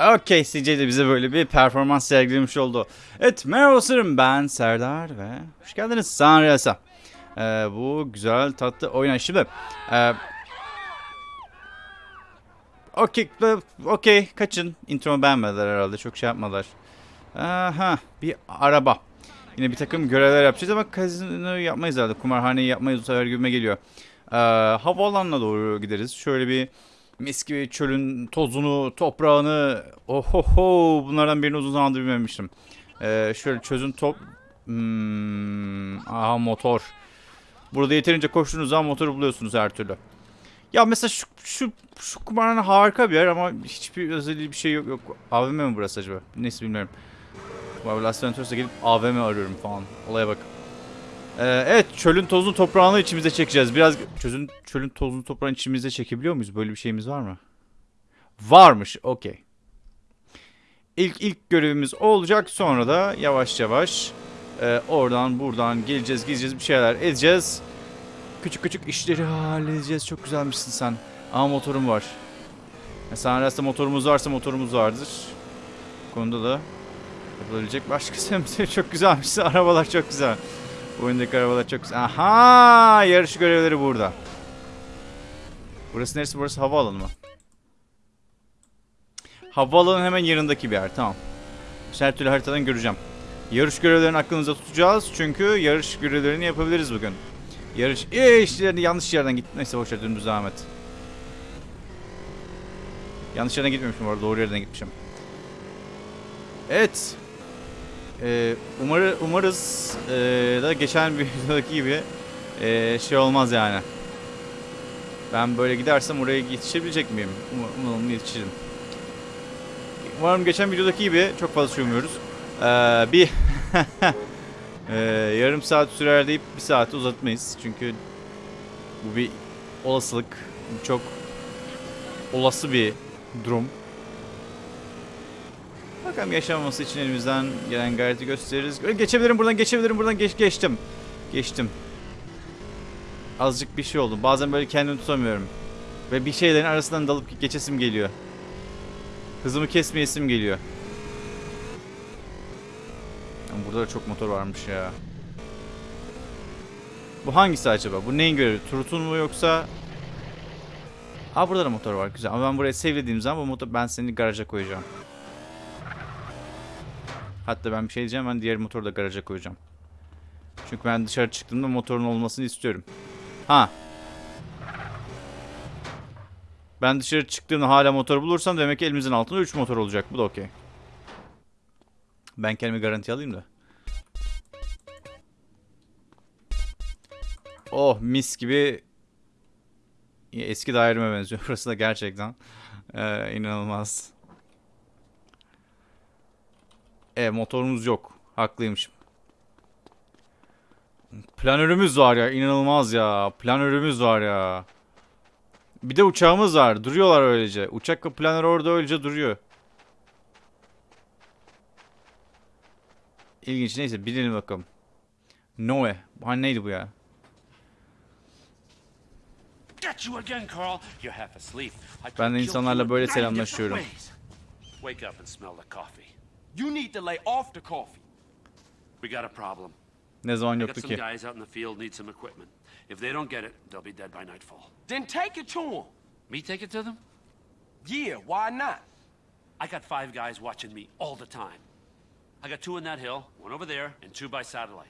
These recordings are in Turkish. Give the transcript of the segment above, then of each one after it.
Okey CJ de bize böyle bir performans sergilemiş oldu. Evet merhaba sırım ben Serdar ve hoş geldiniz Sanriyas'a. Ee, bu güzel tatlı oyun. Şimdi e, Okey, e, okey kaçın. Intromu beğenmediler herhalde. Çok şey yapmadılar. Aha, bir araba. Yine bir takım görevler yapacağız ama kazino yapmayız herhalde. Kumarhaneyi yapmayız bu sefer gibime geliyor. Ee, havaalanına doğru gideriz. Şöyle bir mis gibi çölün tozunu, toprağını, ohoho bunlardan birini uzun zamandır bilmemiştim. Ee, şöyle çözün top... Hmm, aha motor. Burada yeterince koştuğunuz zaman motoru buluyorsunuz her türlü. Ya mesela şu, şu, şu kumarhane harika bir yer ama hiçbir özelliği bir şey yok. yok. AVM mi burası acaba? Neyse bilmiyorum. Las Venturas'a gelip AVM arıyorum falan. Olaya bak. Ee, evet çölün tozunu toprağını içimize çekeceğiz. Biraz çözün, çölün tozunu toprağını içimize çekebiliyor muyuz? Böyle bir şeyimiz var mı? Varmış. Okey. İlk ilk görevimiz olacak. Sonra da yavaş yavaş e, oradan buradan geleceğiz, gideceğiz bir şeyler edeceğiz. Küçük küçük işleri halledeceğiz. Çok güzelmişsin sen. Ama motorum var. Mesela arasında motorumuz varsa motorumuz vardır. Bu konuda da yapılabilecek başka sebepleri çok güzelmiş. Arabalar çok güzel. Oyundaki arabalar çok güzel. Aha! Yarış görevleri burada. Burası neresi? Burası havaalanı mı? Havaalanın hemen yanındaki bir yer. Tamam. Her türlü haritadan göreceğim. Yarış görevlerini aklımızda tutacağız. Çünkü yarış görevlerini yapabiliriz bugün. Yarış ee, işlerini yanlış yerden git. Neyse boşver dümdüz devam et. Yanlış yerden gitmemişim arada. Doğru yerden gitmişim. Evet. Ee, umarı, umarız ee, da geçen bir videodaki gibi ee, şey olmaz yani. Ben böyle gidersem oraya yetişebilecek miyim? Um- Umarım yetişirim. Umarım geçen videodaki gibi çok fazla sürmüyoruz. Ee, bir ee, yarım saat sürer deyip bir saate uzatmayız. Çünkü bu bir olasılık. Çok olası bir durum. Bakalım yaşamaması için elimizden gelen gayreti gösteririz. Geçebilirim buradan, geçebilirim buradan. Geç, geçtim. Geçtim. Azıcık bir şey oldu. Bazen böyle kendimi tutamıyorum. Ve bir şeylerin arasından dalıp geçesim geliyor. Hızımı kesmeyesim geliyor. Burada da çok motor varmış ya. Bu hangisi acaba? Bu neyin görevi? Turut'un mu yoksa... Aa burada da motor var. Güzel. Ama ben buraya sevlediğim zaman bu motor ben seni garaja koyacağım. Hatta ben bir şey diyeceğim. Ben diğer motoru da garaja koyacağım. Çünkü ben dışarı çıktığımda motorun olmasını istiyorum. Ha. Ben dışarı çıktığımda hala motor bulursam demek ki elimizin altında 3 motor olacak. Bu da okey. Ben kendimi garanti alayım da. Oh mis gibi eski daireme benziyor. Burası da gerçekten ee, inanılmaz. E motorumuz yok. Haklıymışım. Planörümüz var ya inanılmaz ya. Planörümüz var ya. Bir de uçağımız var. Duruyorlar öylece. Uçak ve planör orada öylece duruyor. İlginç neyse bilelim bakalım. Noe. Hani neydi bu ya? Ben de insanlarla böyle selamlaşıyorum. Wake up and smell the coffee. You need to lay off the coffee. We got a problem. Ne zaman I got yoktu some guys out in the field need some equipment. If they don't get it, they'll be dead by nightfall. Then take it to them. Me take it to them? Yeah, why not? I got five guys watching me all the time. I got two in that hill, one over there, and two by satellite.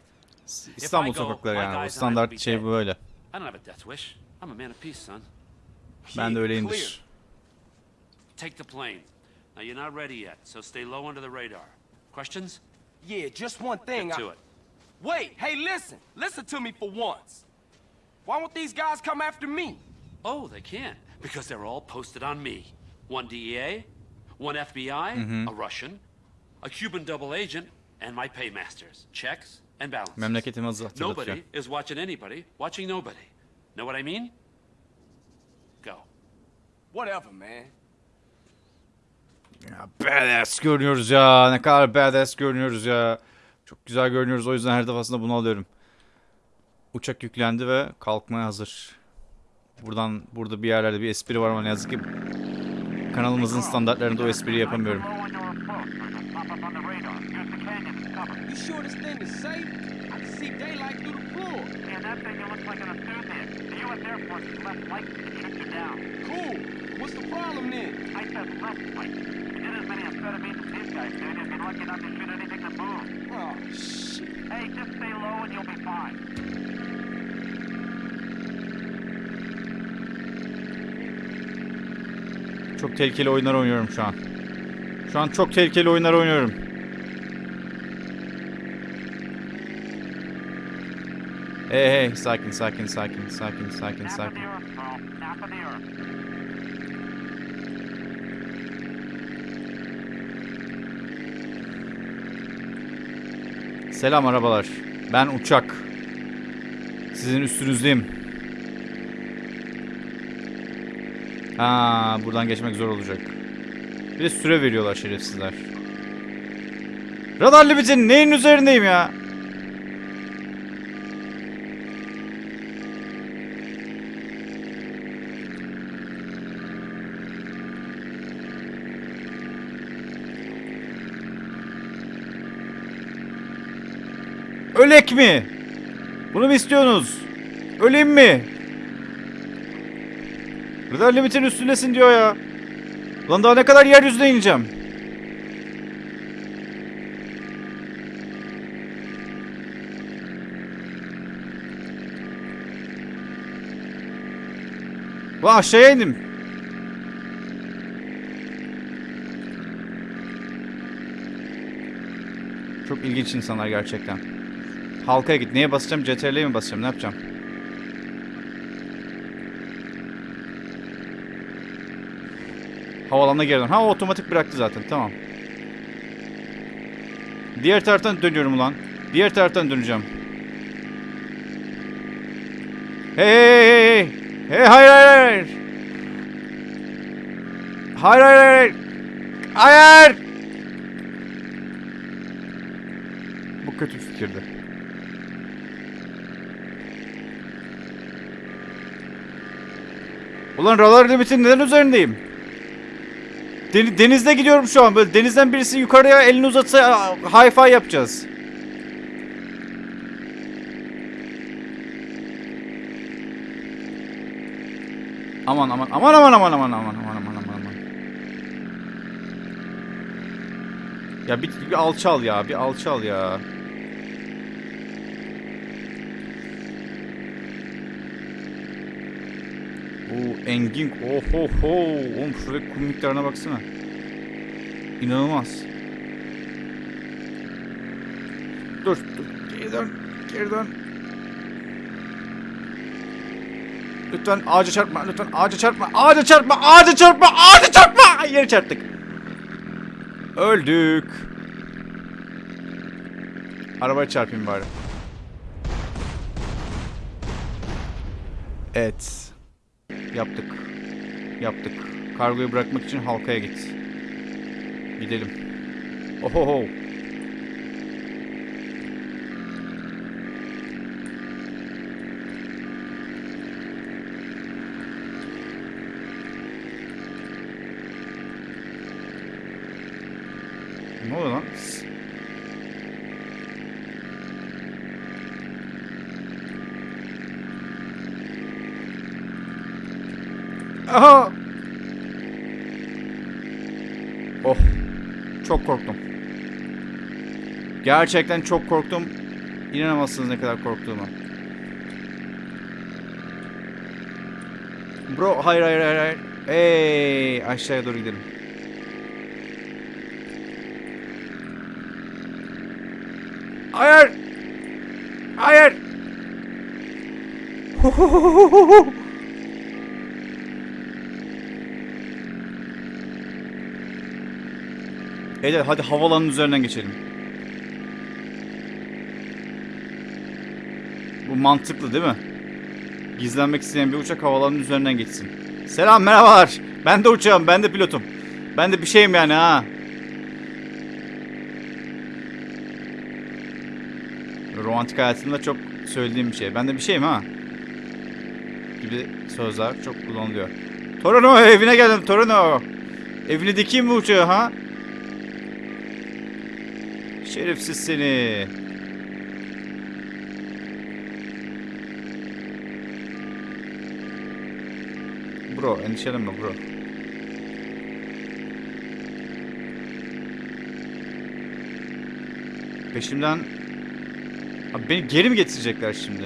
İstanbul If I go, sokakları my yani. O guys and I standart will be şey dead. böyle. I don't have a death wish. I'm a man of peace, son. Ben de öyleyimdir. clear. Take the plane. Now you're not ready yet, so stay low under the radar. Questions? Yeah, just one thing. Get I- it. Wait, hey, listen. Listen to me for once. Why won't these guys come after me? Oh, they can't because they're all posted on me. One DEA, one FBI, Mm-hmm. a Russian, a Cuban double agent, and my paymasters. Checks and balances. Memleketimi hazır- hatırlatıyor. Nobody is watching anybody, watching nobody. Know what I mean? Go. Whatever, man. Ya badass görünüyoruz ya. Ne kadar badass görünüyoruz ya. Çok güzel görünüyoruz. O yüzden her defasında bunu alıyorum. Uçak yüklendi ve kalkmaya hazır. Buradan burada bir yerlerde bir espri var ama ne yazık ki kanalımızın standartlarında o espriyi yapamıyorum. You sure this thing is safe? I can see daylight through the floor. Cool. What's the problem then? Oh, shit. Hey, just stay low and you'll be fine. Çok tehlikeli oyunlar oynuyorum şu an. Şu an çok tehlikeli oyunlar oynuyorum. Hey hey sakin sakin sakin sakin sakin sakin. earth, Carl. Nap of the earth. Selam arabalar. Ben uçak. Sizin üstünüzdeyim. Ha, buradan geçmek zor olacak. Bir de süre veriyorlar şerefsizler. Radar limitin neyin üzerindeyim ya? Ölek mi? Bunu mu istiyorsunuz? Öleyim mi? Radar limitin üstündesin diyor ya. Lan daha ne kadar yeryüzüne ineceğim? Lan aşağıya indim. Çok ilginç insanlar gerçekten. Halkaya git. Neye basacağım? CTRL'ye mi basacağım? Ne yapacağım? Havalanına geri dön. Ha otomatik bıraktı zaten. Tamam. Diğer taraftan dönüyorum ulan. Diğer taraftan döneceğim. Hey hey hey. Hey hayır hayır hayır. Hayır hayır hayır. Hayır. Bu kötü fikirdi. Ulan radar limitin neden üzerindeyim? Den- denizde gidiyorum şu an. Böyle denizden birisi yukarıya elini uzatsa hi-fi yapacağız. Aman aman aman aman aman aman aman aman aman aman aman. Ya bir, bir alçal ya, bir alçal ya. Engin. Oh ho ho. Oğlum şuradaki kum miktarına baksana. İnanılmaz. Dur, dur. Geri dön. Geri dön. Lütfen ağaca çarpma. Lütfen ağaca çarpma. Ağaca çarpma. Ağaca çarpma. Ağaca çarpma. Yere çarptık. Öldük. Arabaya çarpayım bari. Evet. Yaptık. Yaptık. Kargoyu bırakmak için halkaya git. Gidelim. Ohoho. Ne oluyor lan? Aha! Oh. Çok korktum. Gerçekten çok korktum. İnanamazsınız ne kadar korktuğuma. Bro hayır hayır hayır hayır. Hey aşağıya doğru gidelim. Hayır. Hayır. Beyler hadi havalanın üzerinden geçelim. Bu mantıklı değil mi? Gizlenmek isteyen bir uçak havalanın üzerinden geçsin. Selam merhabalar. Ben de uçağım, ben de pilotum. Ben de bir şeyim yani ha. Romantik hayatımda çok söylediğim bir şey. Ben de bir şeyim ha. Gibi sözler çok kullanılıyor. Torino evine geldim Torino. Evini dikeyim mi uçağı ha? Şerefsiz seni. Bro endişelenme bro. Peşimden... Abi beni geri mi getirecekler şimdi?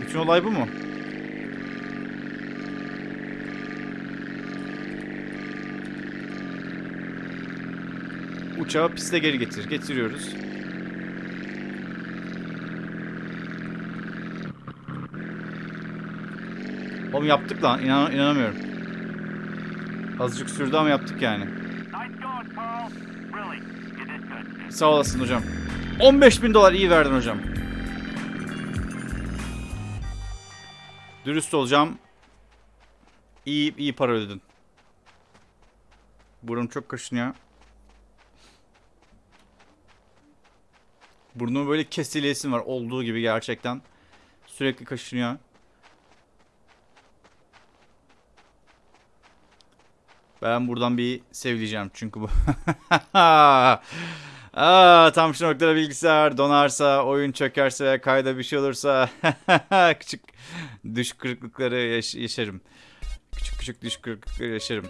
Bütün olay bu mu? Uçağı piste geri getir. Getiriyoruz. Oğlum yaptık lan. İnan inanamıyorum. Azıcık sürdü ama yaptık yani. Sağ olasın hocam. 15 bin dolar iyi verdin hocam. Dürüst olacağım. İyi iyi para ödedin. Burnum çok kaşınıyor. Burnumu böyle kesilesim var olduğu gibi gerçekten. Sürekli kaşınıyor. Ben buradan bir sevleyeceğim çünkü bu. Aa, tam şu noktada bilgisayar donarsa, oyun çökerse kayda bir şey olursa küçük düş kırıklıkları yaş- yaşarım. Küçük küçük düş kırıklıkları yaşarım.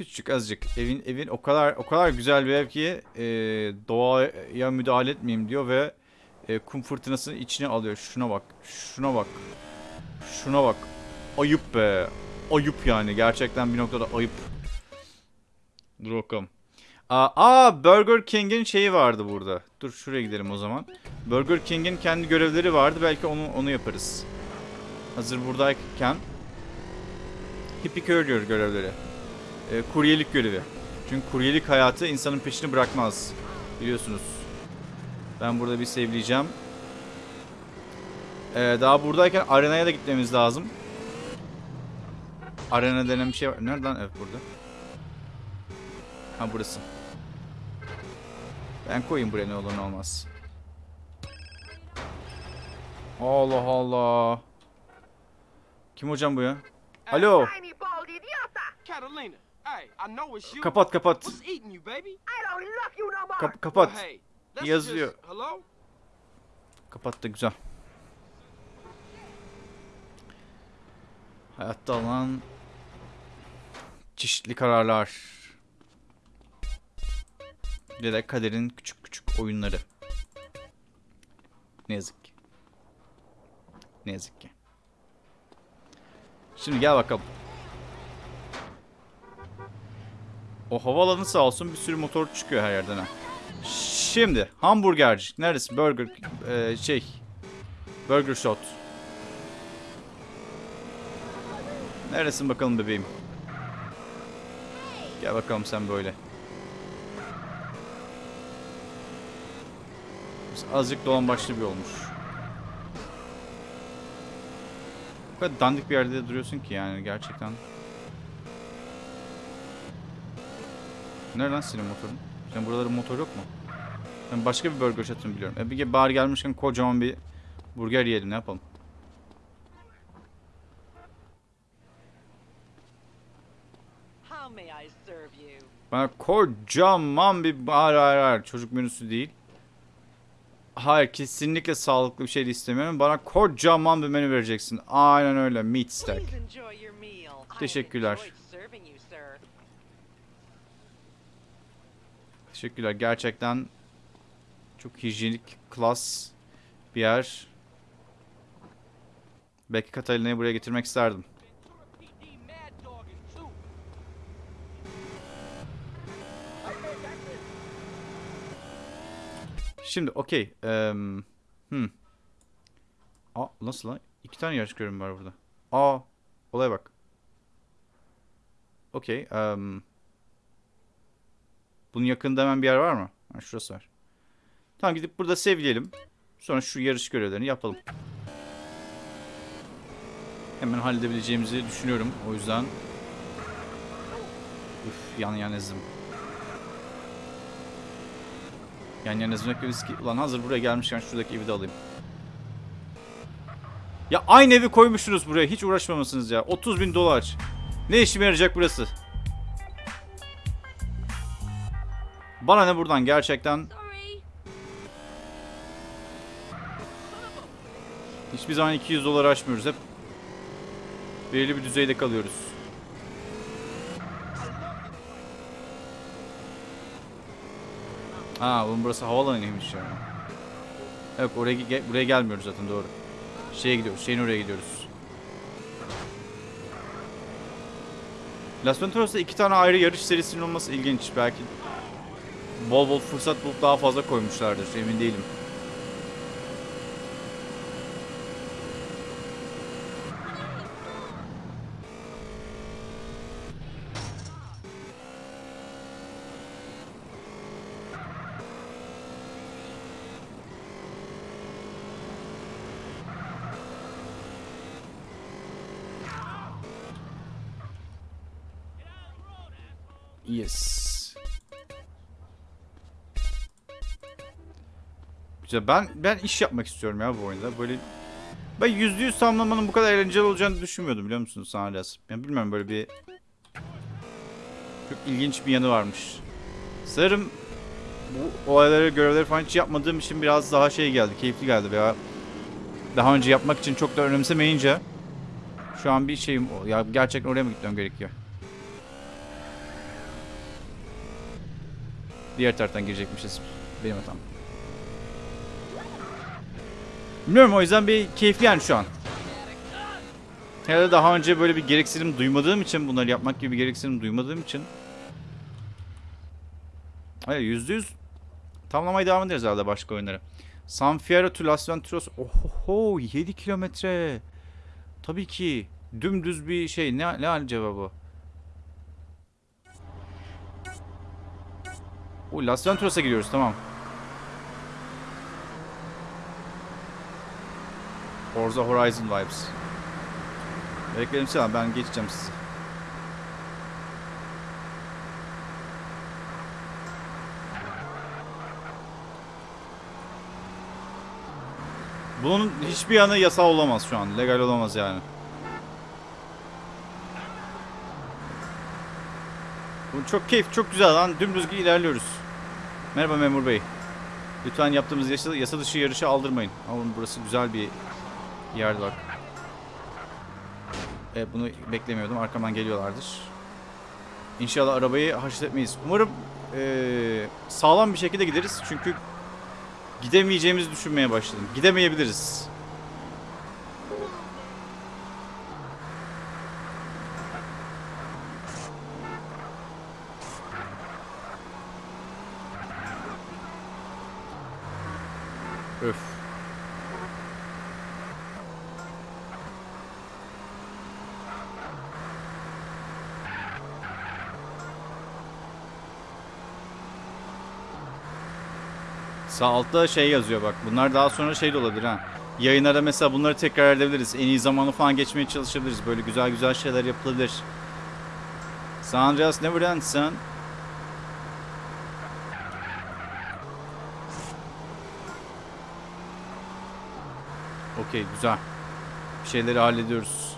Küçük azıcık. Evin evin o kadar o kadar güzel bir ev ki e, doğaya müdahale etmeyeyim diyor ve e, kum fırtınasını içine alıyor. Şuna bak. Şuna bak. Şuna bak. Ayıp be. Ayıp yani. Gerçekten bir noktada ayıp. Dur bakalım. Aa, aa, Burger King'in şeyi vardı burada. Dur şuraya gidelim o zaman. Burger King'in kendi görevleri vardı. Belki onu onu yaparız. Hazır buradayken. Hippie Courier görevleri. Ee, kuryelik görevi. Çünkü kuryelik hayatı insanın peşini bırakmaz. Biliyorsunuz. Ben burada bir sevleyeceğim. Ee, daha buradayken arenaya da gitmemiz lazım. Arena denen bir şey var. Nereden? Evet burada. Ha burası. Ben koyayım buraya ne olur ne olmaz. Allah Allah. Kim hocam bu ya? Alo. Tiny Kapat kapat. Kap- kapat. Yazıyor. Kapattı güzel. Hayatta alınan çeşitli kararlar. Bir de kaderin küçük küçük oyunları. Ne yazık ki. Ne yazık ki. Şimdi gel bakalım. O havaalanı sağ olsun bir sürü motor çıkıyor her yerden ha. Şimdi hamburgerci. Neresi? Burger e, şey. Burger Shot. Neresin bakalım bebeğim? Gel bakalım sen böyle. Azıcık dolan başlı bir olmuş. Bu kadar dandik bir yerde duruyorsun ki yani gerçekten. Nereden lan senin motorun? Sen buraların motor yok mu? Ben başka bir burger shot'ını biliyorum. E bir bari gelmişken kocaman bir burger yiyelim ne yapalım? Bana kocaman bir hayır hayır hayır çocuk menüsü değil. Hayır kesinlikle sağlıklı bir şey istemiyorum. Bana kocaman bir menü vereceksin. Aynen öyle meat stack. Teşekkürler. Teşekkürler gerçekten çok hijyenik, klas bir yer. Belki Katalina'yı buraya getirmek isterdim. Şimdi okey. em, hmm. Aa nasıl lan? İki tane yarış görevim var burada. Aa olaya bak. Okey. em, bunun yakında hemen bir yer var mı? Ha, şurası var. Tamam gidip burada sevleyelim. Sonra şu yarış görevlerini yapalım. Hemen halledebileceğimizi düşünüyorum. O yüzden... Üf yan yan ezdim. Yan yana ezmek riski. Ulan hazır buraya gelmişken şuradaki evi de alayım. Ya aynı evi koymuşsunuz buraya. Hiç uğraşmamışsınız ya. 30 bin dolar. Ne işime yarayacak burası? Bana ne buradan gerçekten hiçbir zaman 200 dolar aşmıyoruz hep belirli bir düzeyde kalıyoruz. Ha, bunun burası havaalanıymış ya. Yok oraya ge- buraya gelmiyoruz zaten doğru. Şeye gidiyoruz. Şeyin oraya gidiyoruz. Las Venturas'ta iki tane ayrı yarış serisinin olması ilginç. Belki bol bol fırsat bulup daha fazla koymuşlardır. Emin değilim. Güzel. Ben ben iş yapmak istiyorum ya bu oyunda. Böyle ben yüzde yüz tamamlamanın bu kadar eğlenceli olacağını düşünmüyordum biliyor musunuz San Andreas? Yani bilmiyorum böyle bir çok ilginç bir yanı varmış. Sanırım bu olayları, görevleri falan hiç yapmadığım için biraz daha şey geldi, keyifli geldi veya daha önce yapmak için çok da önemsemeyince şu an bir şeyim ya gerçekten oraya mı gitmem gerekiyor? Diğer taraftan girecekmişiz. Benim hatam. Bilmiyorum o yüzden bir keyifli yani şu an. Herhalde daha önce böyle bir gereksinim duymadığım için bunları yapmak gibi bir gereksinim duymadığım için Hayır yüzde yüz tamamlamaya devam ederiz herhalde başka oyunlara. San Fierro to Las Venturas Ohoho 7 kilometre Tabii ki dümdüz bir şey ne, ne acaba bu? O Las Venturas'a gidiyoruz tamam. Forza Horizon vibes. Bekledim sen ben geçeceğim sizi. Bunun hiçbir yanı yasal olamaz şu an. Legal olamaz yani. Bu çok keyif, çok güzel lan. Dümdüz ilerliyoruz. Merhaba memur bey. Lütfen yaptığımız yasa, yasa dışı yarışı aldırmayın. Ama burası güzel bir yerdi bak. Evet bunu beklemiyordum. Arkamdan geliyorlardır. İnşallah arabayı haşletmeyiz. Umarım eee, sağlam bir şekilde gideriz. Çünkü gidemeyeceğimizi düşünmeye başladım. Gidemeyebiliriz. Öf. Sağ altta şey yazıyor bak. Bunlar daha sonra şey de olabilir ha. Yayınlarda mesela bunları tekrar edebiliriz. En iyi zamanı falan geçmeye çalışabiliriz. Böyle güzel güzel şeyler yapılabilir. San Andreas never ends son. Okey güzel. Bir şeyleri hallediyoruz.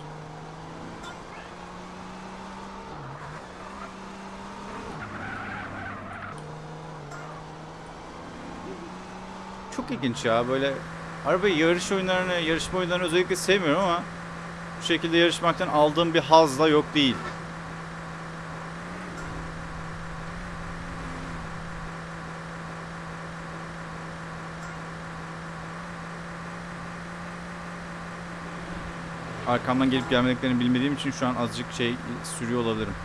Çok ilginç ya böyle araba yarış oyunlarını, yarışma oyunlarını özellikle sevmiyorum ama bu şekilde yarışmaktan aldığım bir haz da yok değil. Arkamdan gelip gelmediklerini bilmediğim için şu an azıcık şey sürüyor olabilirim.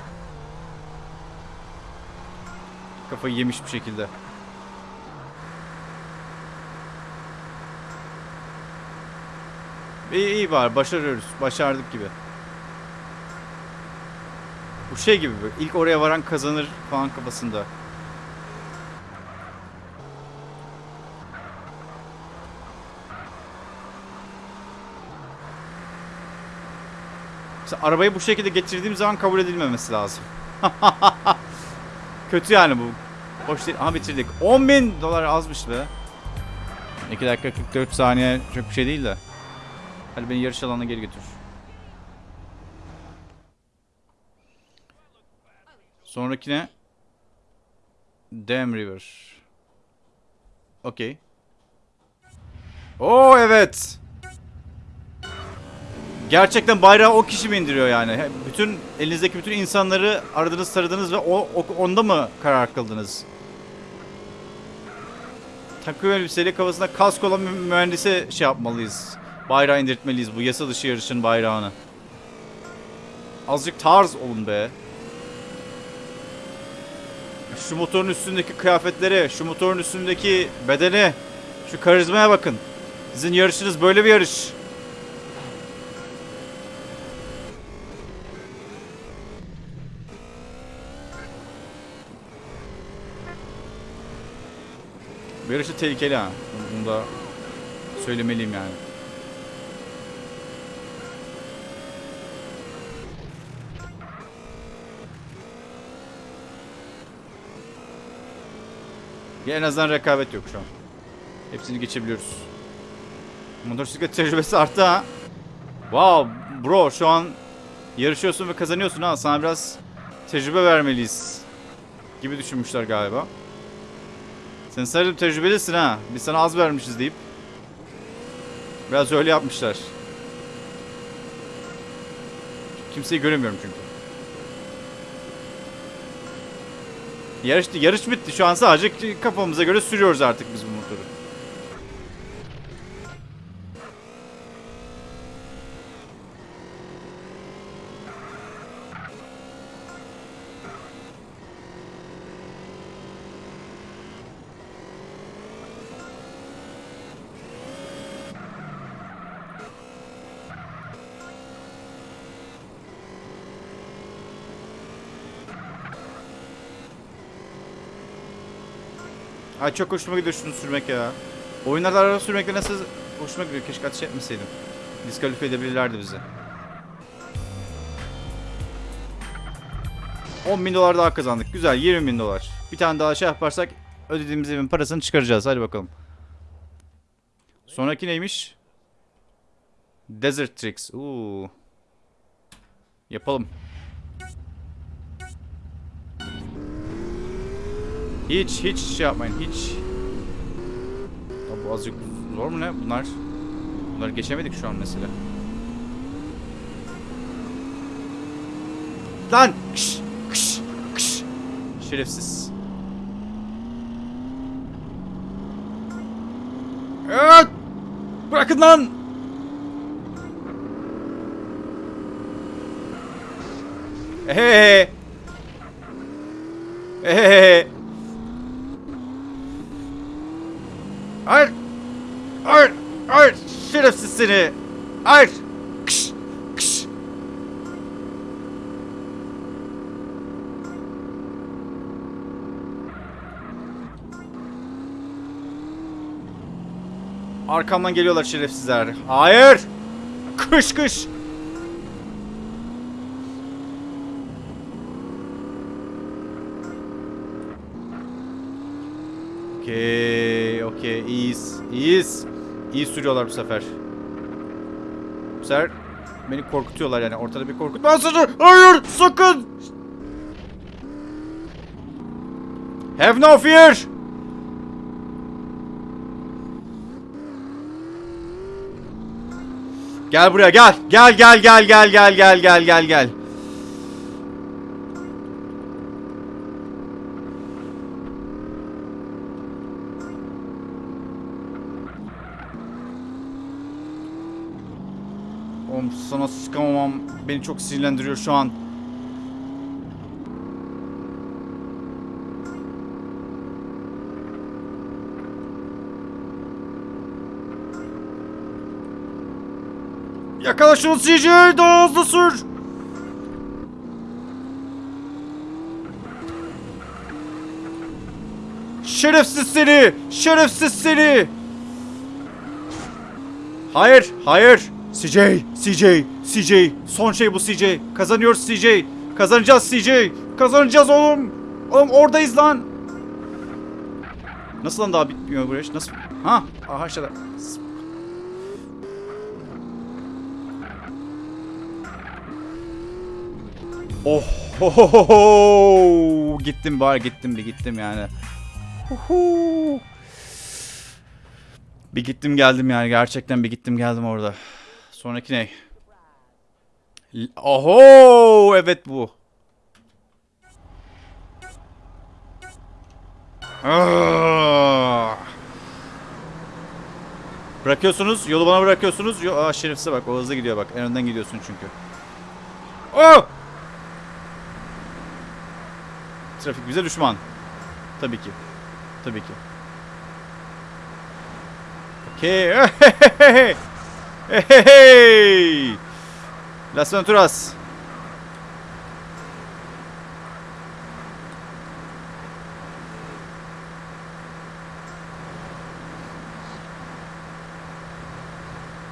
Kafayı yemiş bir şekilde. İyi iyi var başarıyoruz. Başardık gibi. Bu şey gibi böyle. İlk oraya varan kazanır falan kafasında. Mesela arabayı bu şekilde getirdiğim zaman kabul edilmemesi lazım. Kötü yani bu. Hoş değil. Aha bitirdik. 10 bin dolar azmış be. 2 dakika 44 saniye çok bir şey değil de. Hadi beni yarış alanına geri götür. Sonrakine Dam River. Okey. Oo evet. Gerçekten bayrağı o kişi mi indiriyor yani? Bütün elinizdeki bütün insanları aradınız taradınız ve o, o- onda mı karar kıldınız? Takım elbiseli kafasında kask olan mühendise şey yapmalıyız. Bayrağı indirtmeliyiz bu yasa dışı yarışın bayrağını. Azıcık tarz olun be. Şu motorun üstündeki kıyafetlere, şu motorun üstündeki bedene, şu karizmaya bakın. Sizin yarışınız böyle bir yarış. Bu yarış da tehlikeli ha. Bunu da söylemeliyim yani. Ya en azından rekabet yok şu an. Hepsini geçebiliyoruz. Motosiklet tecrübesi arttı ha. Wow bro şu an yarışıyorsun ve kazanıyorsun ha. Sana biraz tecrübe vermeliyiz. Gibi düşünmüşler galiba. Sen sanırım tecrübelisin ha. Biz sana az vermişiz deyip. Biraz öyle yapmışlar. Kimseyi göremiyorum çünkü. Yarış, yarış bitti. Şu an sadece kafamıza göre sürüyoruz artık biz bu motoru. Ay çok hoşuma gidiyor şunu sürmek ya. Oyunlarda araba sürmekle nasıl hoşuma gidiyor. Keşke ateş etmeseydim. Diskalifiye edebilirlerdi bizi. 10 bin dolar daha kazandık. Güzel 20 bin dolar. Bir tane daha şey yaparsak ödediğimiz evin parasını çıkaracağız. Hadi bakalım. Sonraki neymiş? Desert Tricks. Uuu. Yapalım. Hiç hiç şey yapmayın hiç. Ya bu azıcık zor mu ne bunlar? Bunları geçemedik şu an mesela. Lan! Kış! Kış! Kış! Şerefsiz. Evet! Bırakın lan! Ehehe! Ehehe! Hayır! Hayır! Hayır! Seni! Hayır! Kış! Kış! Arkamdan geliyorlar şerefsizler. Hayır! Kış kış! Okey, okey, iyiyiz, iyiyiz. İyi sürüyorlar bu sefer. Sefer beni korkutuyorlar yani ortada bir korkutma mesajı. Hayır, sakın. Have no fear. Gel buraya. Gel gel gel gel gel gel gel gel gel. Oğlum sana sıkamamam beni çok sinirlendiriyor şu an. Yakala şunu CJ daha hızlı sür. Şerefsiz seni! Şerefsiz seni! Hayır, hayır. CJ, CJ, CJ. Son şey bu CJ. Kazanıyoruz CJ. Kazanacağız CJ. Kazanacağız oğlum. Oğlum oradayız lan. Nasıl lan daha bitmiyor bu iş? Nasıl? Ha, aha aşağıda. Oh. Gittim bari gittim bir gittim yani. Huhu. Bir gittim geldim yani gerçekten bir gittim geldim orada. Sonraki ne? Oho evet bu. Ah. Bırakıyorsunuz, yolu bana bırakıyorsunuz. Yo Aa, şerefsize bak, o hızlı gidiyor bak. En önden gidiyorsun çünkü. Oh! Trafik bize düşman. Tabii ki. Tabii ki. Okey. Hey! Las Venturas.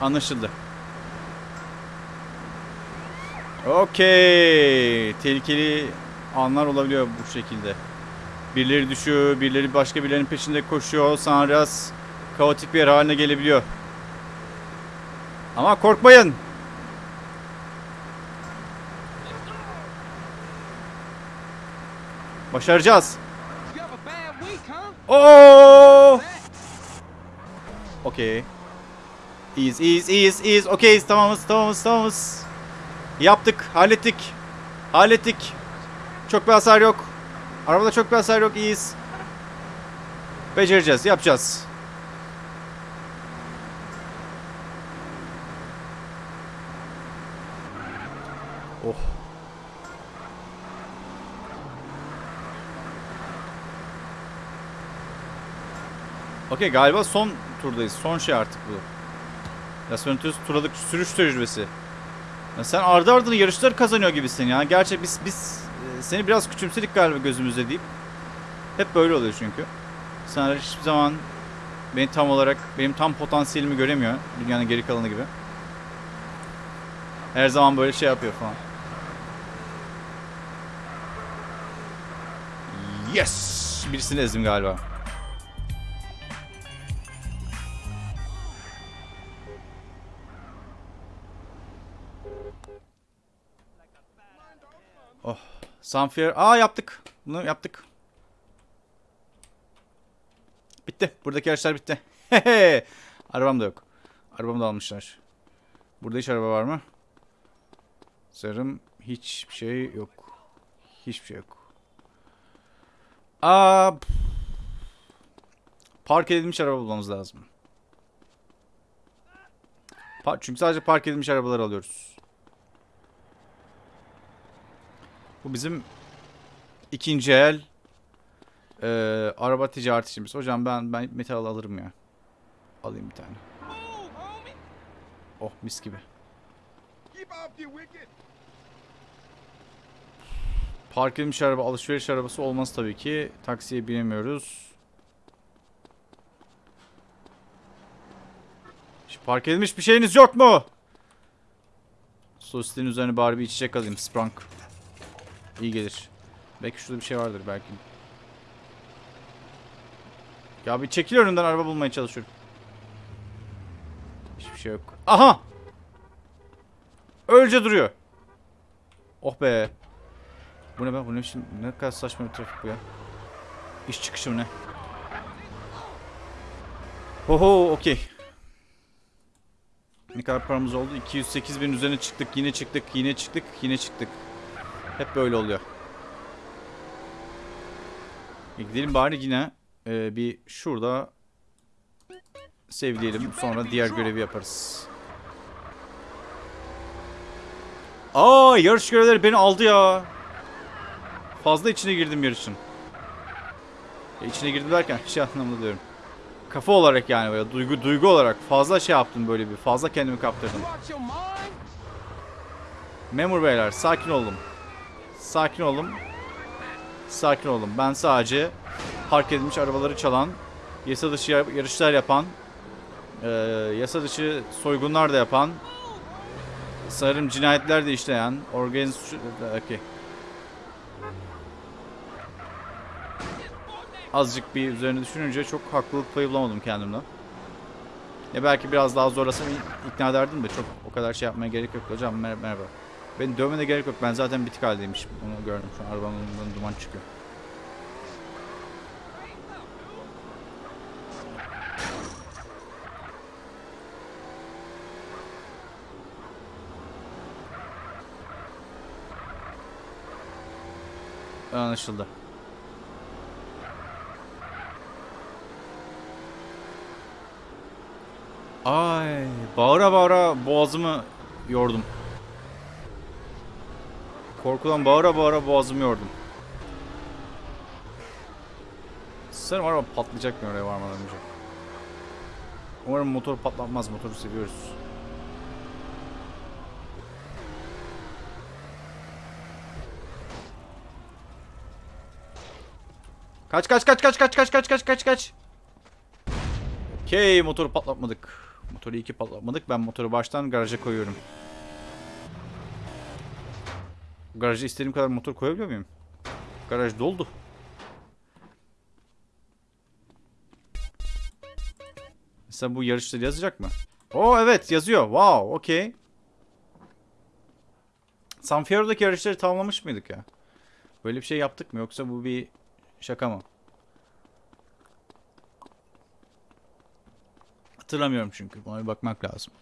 Anlaşıldı. Okey. Tehlikeli anlar olabiliyor bu şekilde. Birileri düşüyor, birileri başka birilerinin peşinde koşuyor. Biraz kaotik bir yer haline gelebiliyor. Ama korkmayın. Başaracağız. Oo! Okey. İyiyiz, iyiyiz, iyiyiz, iyiyiz. Okeyiz, tamamız, tamamız, tamamız. Yaptık, hallettik. Hallettik. Çok bir hasar yok. Arabada çok bir hasar yok, iyiyiz. Becereceğiz, yapacağız. Okey galiba son turdayız. Son şey artık bu. Las Venturas turalık sürüş tecrübesi. Ya sen ardı ardına yarışlar kazanıyor gibisin ya. Gerçi biz biz e, seni biraz küçümsedik galiba gözümüzde deyip. Hep böyle oluyor çünkü. Sen hiçbir zaman beni tam olarak benim tam potansiyelimi göremiyor. Dünyanın geri kalanı gibi. Her zaman böyle şey yapıyor falan. Yes! Birisini ezdim galiba. Sunfire. Aa yaptık. Bunu yaptık. Bitti. Buradaki araçlar bitti. Arabam da yok. Arabamı da almışlar. Burada hiç araba var mı? Sanırım hiçbir şey yok. Hiçbir şey yok. Aa, park edilmiş araba bulmamız lazım. Pa- Çünkü sadece park edilmiş arabalar alıyoruz. Bu bizim ikinci el e, araba ticaret işimiz. Hocam ben ben metal alırım ya. Alayım bir tane. Oh mis gibi. Park edilmiş araba, alışveriş arabası olmaz tabii ki. Taksiye binemiyoruz. Şu park edilmiş bir şeyiniz yok mu? Sosyetenin üzerine bari bir içecek alayım. Sprunk. İyi gelir. Belki şurada bir şey vardır belki. Ya bir çekil önünden araba bulmaya çalışıyorum. Hiçbir şey yok. Aha! Öylece duruyor. Oh be. Bu ne be? Bu ne biçim? Ne kadar saçma bir trafik bu ya. İş çıkışı ne? Oho okey. Ne kadar paramız oldu? 208 bin üzerine çıktık. Yine çıktık. Yine çıktık. Yine çıktık. Hep böyle oluyor. E gidelim bari yine e, bir şurada sevleyelim. Sonra diğer görevi yaparız. Aa yarış görevleri beni aldı ya. Fazla içine girdim yarışın. Ya içine girdim derken şey anlamında diyorum. Kafa olarak yani böyle duygu duygu olarak fazla şey yaptım böyle bir. Fazla kendimi kaptırdım. Memur beyler sakin olun. Sakin olun. Sakin olun. Ben sadece park edilmiş arabaları çalan, yasa dışı yar- yarışlar yapan, eee, yasa dışı soygunlar da yapan, sanırım cinayetler de işleyen, organize suç... Okey. Azıcık bir üzerine düşününce çok haklılık payı bulamadım kendimden. Ya belki biraz daha zorlasam ikna ederdim de çok o kadar şey yapmaya gerek yok. Hocam mer- merhaba. Beni dövmene gerek yok. Ben zaten bitik haldeymişim. Onu gördüm. Şu an önünden duman çıkıyor. Anlaşıldı. Ay, bağıra bağıra boğazımı yordum. Korkudan bağıra bağıra boğazımı yordum. Sanırım araba patlayacak mı oraya varmadan önce. Umarım motor patlatmaz. Motoru seviyoruz. Kaç kaç kaç kaç kaç kaç kaç kaç kaç kaç. Okey motoru patlatmadık. Motoru iyi ki patlatmadık. Ben motoru baştan garaja koyuyorum. Garaja istediğim kadar motor koyabiliyor muyum? Garaj doldu. Mesela bu yarışları yazacak mı? Oo evet yazıyor. Wow, okey. San Fierro'daki yarışları tamamlamış mıydık ya? Böyle bir şey yaptık mı yoksa bu bir şaka mı? Hatırlamıyorum çünkü. Buna bir bakmak lazım.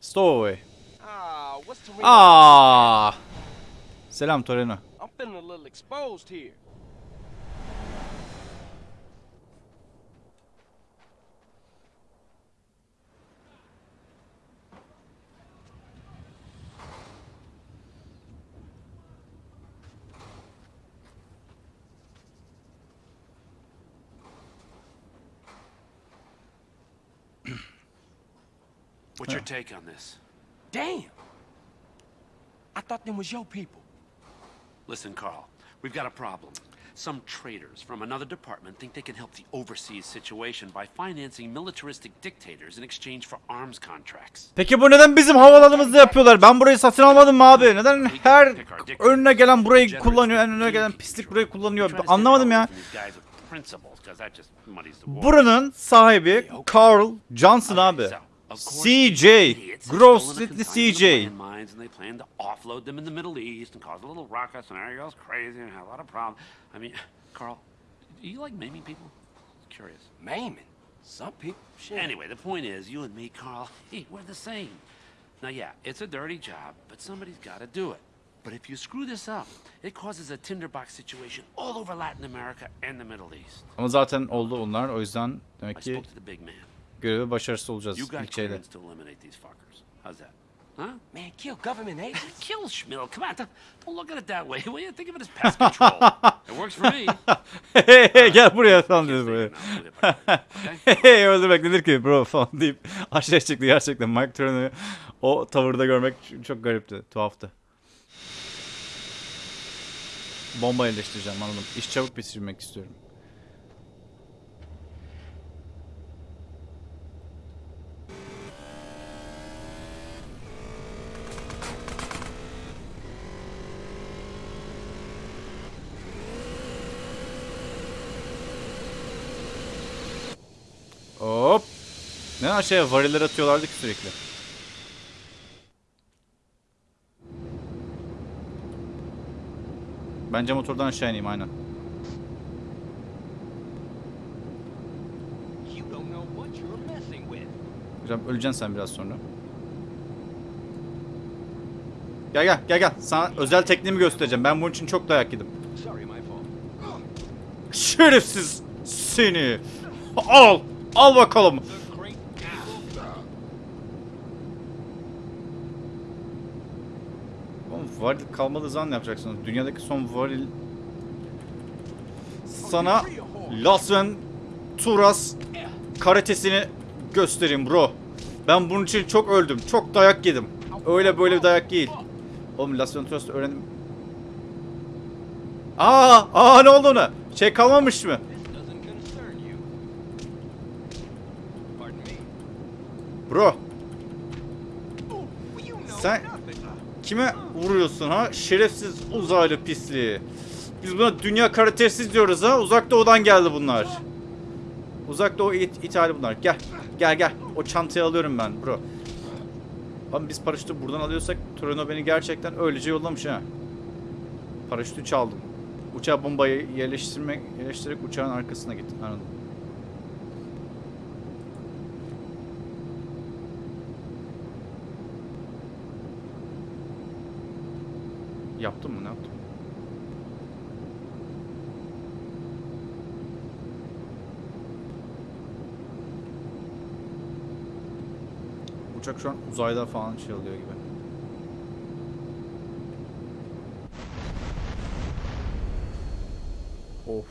Stowaway. Ah, what's the ring? Aa! Ah. Selam Toreno. I'm feeling a little exposed here. What's your take on this? Damn. I thought them was your people. Listen, Carl, we've got a problem. Some traitors from another department think they can help the overseas situation by financing militaristic dictators in exchange for arms contracts. Peki bu neden bizim havalanımızda yapıyorlar? Ben burayı satın almadım mı abi? Neden her önüne gelen burayı kullanıyor, en önüne gelen pislik burayı kullanıyor? Anlamadım ya. Buranın sahibi Carl Johnson abi. So, of course, CJ. gross have the CJ. of landmines and they plan to offload them in the Middle East and cause a little ruckus and everybody goes crazy and have a lot of problems. I mean, Carl, do you like maiming people? Curious. Maiming. Some people. Shit. Anyway, the point is, you and me, Carl, hey, we're the same. Now, yeah, it's a dirty job, but somebody's got to do it. But if you screw this up, it causes a tinderbox situation all over Latin America and the Middle East. Ama zaten oldu onlar. O yüzden I demek ki görevi başarısız olacağız You got ilk şeyde. clearance to eliminate these fuckers. How's that? Huh? Man, kill government agents. Kill Schmill. Come on, don't, don't look at it that way. Will you think of it as pest control? it works for me. Hey hey gel buraya falan dedi okay? Hey hey öldürmek nedir ki bro falan deyip aşağı çıktı gerçekten. Mike Turner'ı o tavırda görmek çok garipti, tuhaftı. Bomba yerleştireceğim anladım. İş çabuk bitirmek istiyorum. Ne aşağıya variller atıyorlardı ki sürekli. Bence motordan aşağı ineyim aynen. Hocam öleceksin sen biraz sonra. Gel gel gel gel. Sana özel tekniğimi göstereceğim. Ben bunun için çok dayak yedim. Şerefsiz seni. Al. Al bakalım. The great Oğlum varil kalmadığı zaman ne yapacaksınız? Dünyadaki son varil... Sana Las Venturas karatesini göstereyim bro. Ben bunun için çok öldüm. Çok dayak yedim. Öyle böyle bir dayak değil. Oğlum Las Venturas'ta öğrendim. Aa, aa ne oldu ona? Şey kalmamış mı? Bro, kime vuruyorsun ha? Şerefsiz uzaylı pisliği. Biz buna dünya karatesiz diyoruz ha. Uzak doğudan geldi bunlar. Uzak doğu it ithali bunlar. Gel. Gel gel. O çantayı alıyorum ben bro. Ama biz paraşütü buradan alıyorsak Torino beni gerçekten öylece yollamış ha. Paraşütü çaldım. Uçağa bombayı yerleştirmek, yerleştirerek uçağın arkasına gittim. Anladım. Yaptım mı? Ne yaptım? Uçak şu an uzayda falan şey oluyor gibi. Of.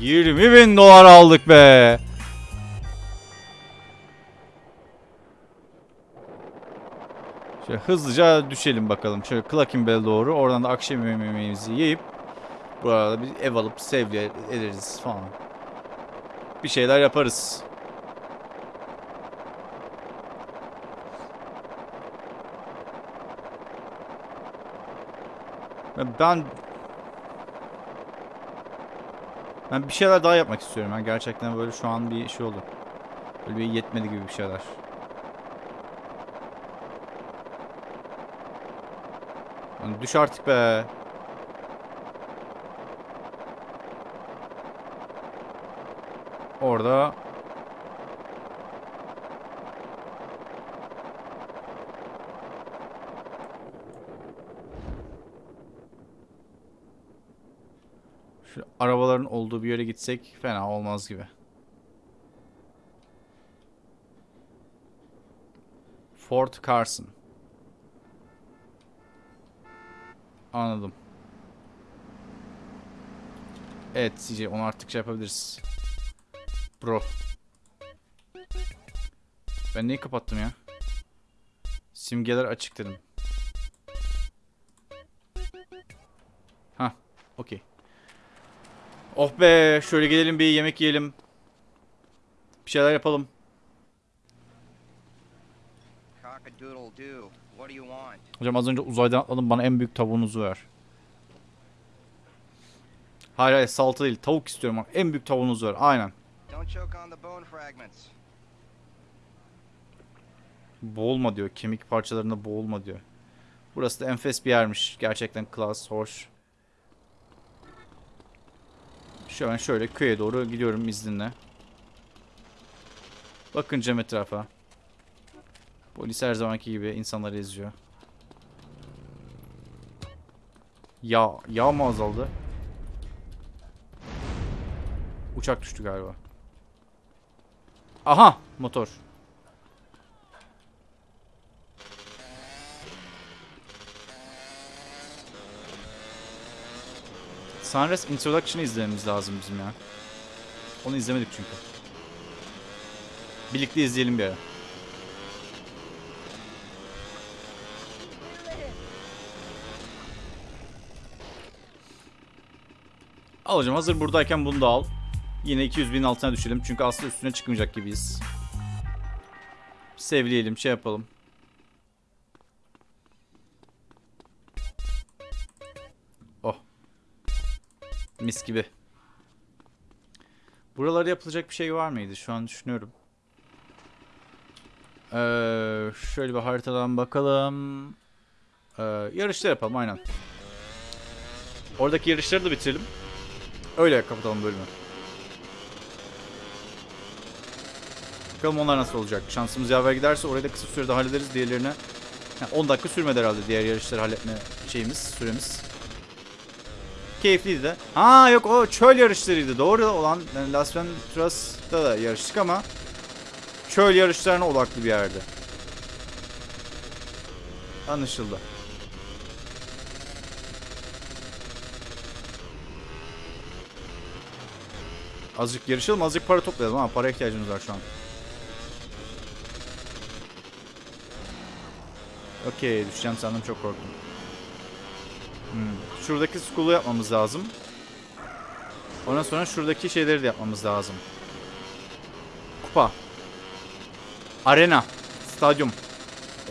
20 bin dolar aldık be. Şöyle hızlıca düşelim bakalım. Şöyle Clackenbell'e doğru. Oradan da akşam yemeğimizi yiyip burada bir ev alıp sevli ederiz falan. Bir şeyler yaparız. Ya Ben ben bir şeyler daha yapmak istiyorum. Ben gerçekten böyle şu an bir şey oldu. Böyle bir yetmedi gibi bir şeyler. Lan düş artık be. Orada Şu arabaların olduğu bir yere gitsek fena olmaz gibi. Fort Carson. Anladım. Evet CJ onu artık şey yapabiliriz. Bro. Ben neyi kapattım ya? Simgeler açık dedim. Ha, okey. Oh be, şöyle gelelim bir yemek yiyelim. Bir şeyler yapalım. Hocam az önce uzaydan atladım bana en büyük tavuğunuzu ver. Hayır hayır salata değil tavuk istiyorum bak en büyük tavuğunuzu ver aynen. Boğulma diyor kemik parçalarında boğulma diyor. Burası da enfes bir yermiş gerçekten klas hoş. Şu an şöyle köye doğru gidiyorum izninle. Bakın cam etrafa. Polis her zamanki gibi insanları eziyor. Yağ, yağ mı azaldı? Uçak düştü galiba. Aha, motor. Sunrise Introduction'ı izlememiz lazım bizim ya. Onu izlemedik çünkü. Birlikte izleyelim bir ara. Al hocam hazır buradayken bunu da al. Yine 200 bin altına düşelim çünkü aslında üstüne çıkmayacak gibiyiz. Sevleyelim şey yapalım. Oh. Mis gibi. Buralarda yapılacak bir şey var mıydı? Şu an düşünüyorum. Ee, şöyle bir haritadan bakalım. Ee, yarışlar yapalım aynen. Oradaki yarışları da bitirelim. Öyle kapatalım bölümü. Bakalım onlar nasıl olacak. Şansımız yaver giderse orayı da kısa sürede hallederiz. Diğerlerine Ha, 10 dakika sürmedi herhalde diğer yarışları halletme şeyimiz, süremiz. Keyifliydi de. Ha yok o çöl yarışlarıydı. Doğru olan yani Las Venturas'ta da yarıştık ama çöl yarışlarına odaklı bir yerde. Anlaşıldı. Azıcık yarışalım, azıcık para toplayalım ha. Para ihtiyacımız var şu an. Okey, düşeceğim sandım çok korktum. Hmm. Şuradaki school'u yapmamız lazım. Ondan sonra şuradaki şeyleri de yapmamız lazım. Kupa. Arena. Stadyum.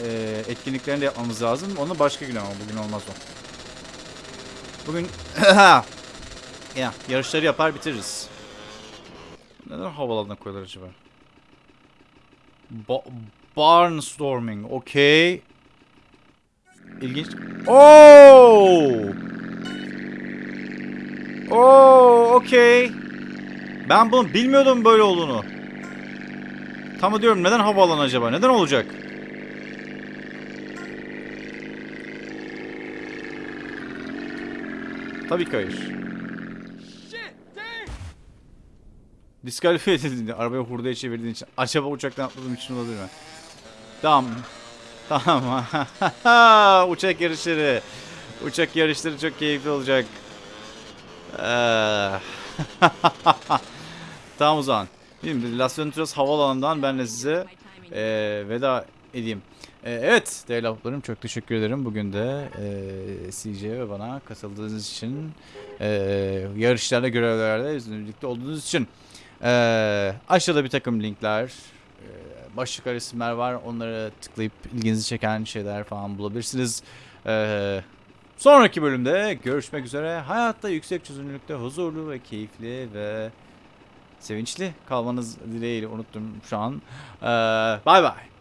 Ee, etkinliklerini de yapmamız lazım. Onu başka gün ama bugün olmaz o. Bugün ya yarışları yapar bitiririz. Neden havalarına koyuyorlar acaba? Ba- barnstorming. Okey. İlginç. Oo! Oo, okey. Ben bunu bilmiyordum böyle olduğunu. Tam diyorum neden havaalanı acaba? Neden olacak? Tabii ki hayır. Shit, damn! Diskalifiye edildiğinde arabayı hurdaya çevirdiğin için acaba uçaktan atladığım için olabilir mi? Tamam. Tamam. Uçak yarışları. Uçak yarışları çok keyifli olacak. Ee, tamam o zaman. Şimdi Las Venturas havaalanından ben de size e, veda edeyim. E, evet değerli ablalarım çok teşekkür ederim. Bugün de e, CJ ve bana katıldığınız için e, yarışlarda görevlerde bizimle birlikte olduğunuz için. Ee, aşağıda bir takım linkler, e, başlık resimler var. Onları tıklayıp ilginizi çeken şeyler falan bulabilirsiniz. Ee, sonraki bölümde görüşmek üzere. Hayatta yüksek çözünürlükte huzurlu ve keyifli ve sevinçli kalmanız dileğiyle unuttum şu an. Ee, Bay bay.